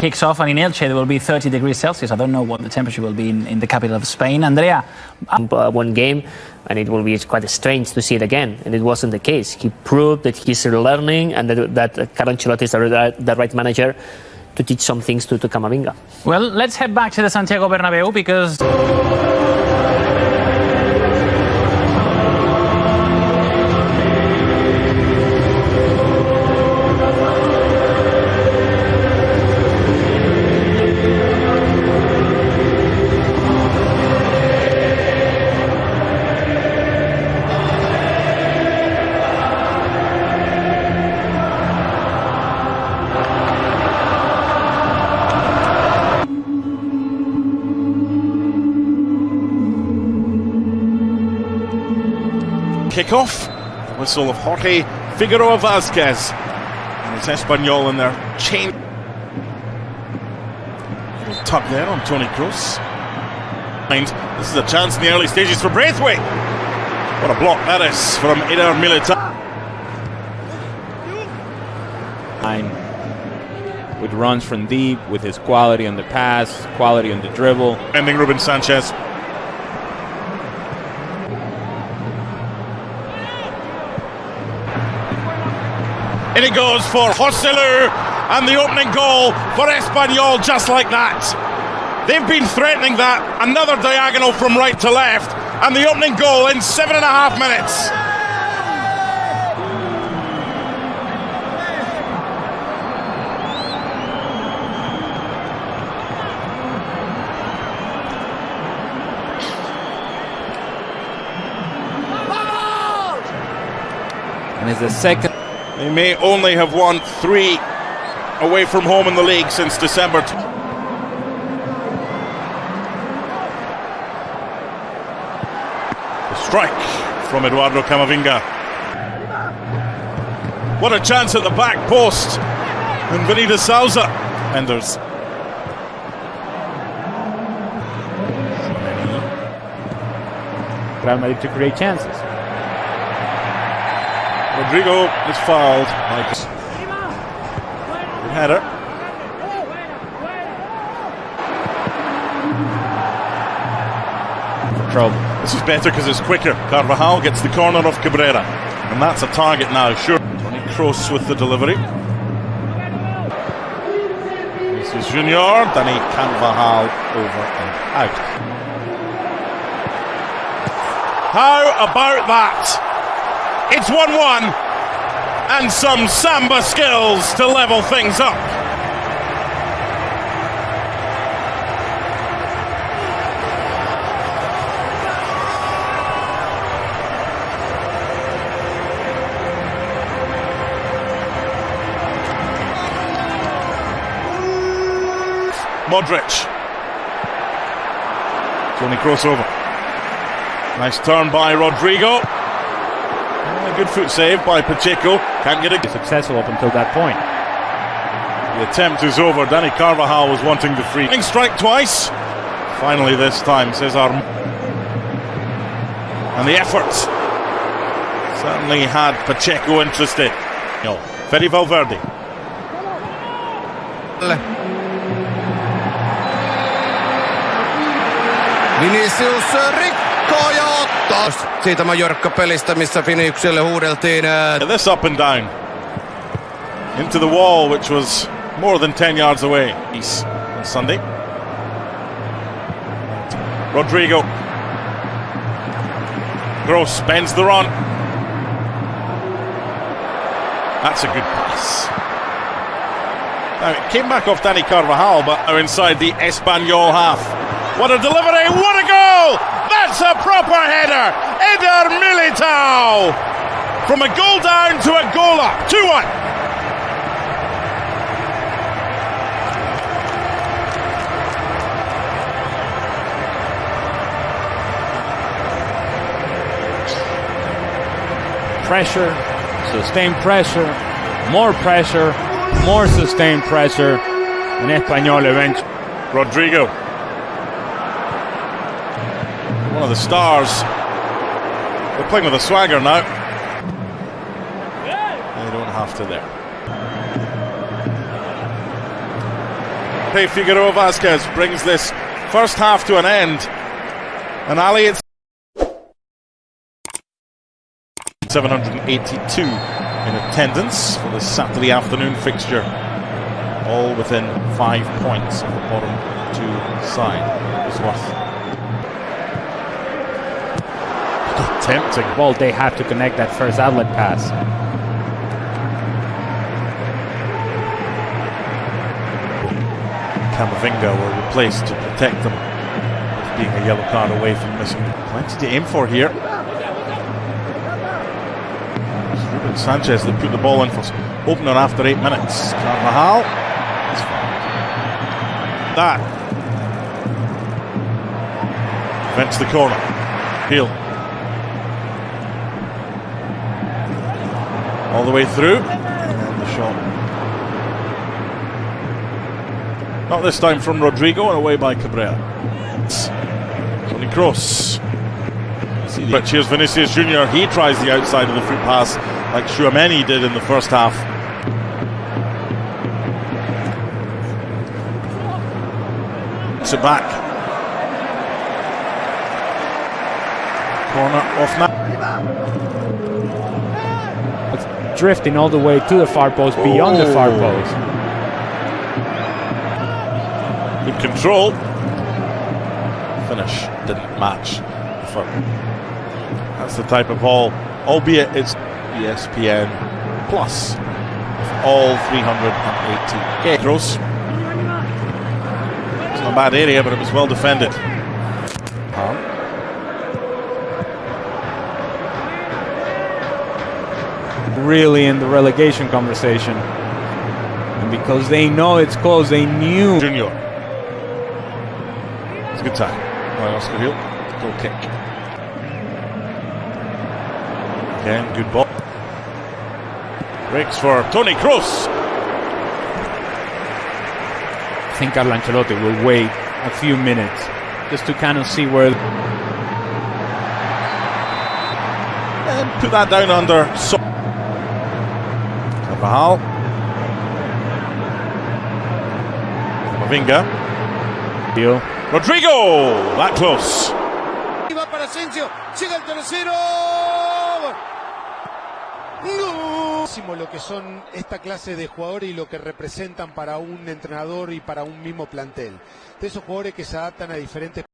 kicks off, and in Elche there will be 30 degrees Celsius. I don't know what the temperature will be in, in the capital of Spain. Andrea. Uh, one game, and it will be quite strange to see it again. And it wasn't the case. He proved that he's learning and that, that Carlo Ancelotti is the, the right manager to teach some things to, to Camavinga. Well, let's head back to the Santiago Bernabeu because. Kick-off. Whistle of Jorge Figueroa Vazquez. And it's Espanyol in their chain. Little tug there on Toni Kroos. This is a chance in the early stages for Braithwaite. What a block that is from Eder Militao. With runs from deep, with his quality on the pass, quality on the dribble. Ending Ruben Sanchez. And it goes for Joselu and the opening goal for Espanyol just like that. They've been threatening that. Another diagonal from right to left. And the opening goal in seven and a half minutes. And it's the second. They may only have won three away from home in the league since December. The strike from Eduardo Camavinga. What a chance at the back post. And Benita Souza. Enders. Real Madrid to create chances. Rodrygo is fouled. Good header. For trouble. This is better because it's quicker. Carvajal gets the corner of Cabrera. And that's a target now, sure. Toni Kroos with the delivery. This is Junior. Dani Carvajal over and out. How about that? It's 1 1. And some samba skills to level things up. Modric. Toni crossover. Nice turn by Rodrygo. A good foot save by Pacheco. Can't get it. Successful up until that point. The attempt is over. Dani Carvajal was wanting the free. Strike twice. Finally this time, Cesar. And the effort certainly had Pacheco interested. No. Fede Valverde. Vinicius rikkoo ja ottaa siitä Majorca-pelistä, missä huudeltiin. And this up and down. Into the wall, which was more than 10 yards away. East on Sunday. Rodrygo. Kroos bends the run. That's a good pass. Now, it came back off Dani Carvajal, but now inside the Espanyol half. What a delivery! What a goal! That's a proper header! Eder Militao! From a goal down to a goal up. 2 1. Pressure, sustained pressure, more pressure, more sustained pressure. And Espanyol eventually. Rodrygo. The stars. They're playing with a swagger now. They don't have to there. Hey, Figueroa Vazquez brings this first half to an end. And Ali, it's 782 in attendance for this Saturday afternoon fixture. All within five points of the bottom two side. It was worth tempting. Well, they have to connect that first outlet pass. Camavinga were replaced to protect them, with being a yellow card away from missing. Plenty to aim for here. It's Ruben Sanchez that put the ball in for opener after eight minutes. Carvajal. It's. That prevents the corner. Peel. All the way through. And the shot Not this time from Rodrygo and away by Cabrera. Toni Kroos. But here's Vinicius Junior. He tries the outside of the foot pass like Tchouameni did in the first half. It back. Corner off now. Drifting all the way to the far post, beyond the far Oh. post. Good control. Finish didn't match. That's the type of ball, albeit it's ESPN plus all 380 yeah. Gross. It's not a bad area, but it was well defended. Really in the relegation conversation. And because they know it's close, they knew. Junior. It's a good time. By Oscar Gil. Goal kick. Again, good ball. Breaks for Toni Kroos. I think Carlo Ancelotti will wait a few minutes just to kind of see where. And put that down under. So- Carvajal. Mavinga. Deal. Rodrigo. That close. Y va para Asensio, llega el tercero. Muchísimo lo que son esta clase de jugadores y lo que representan para un entrenador y para un mismo plantel. De esos jugadores que se adaptan a diferentes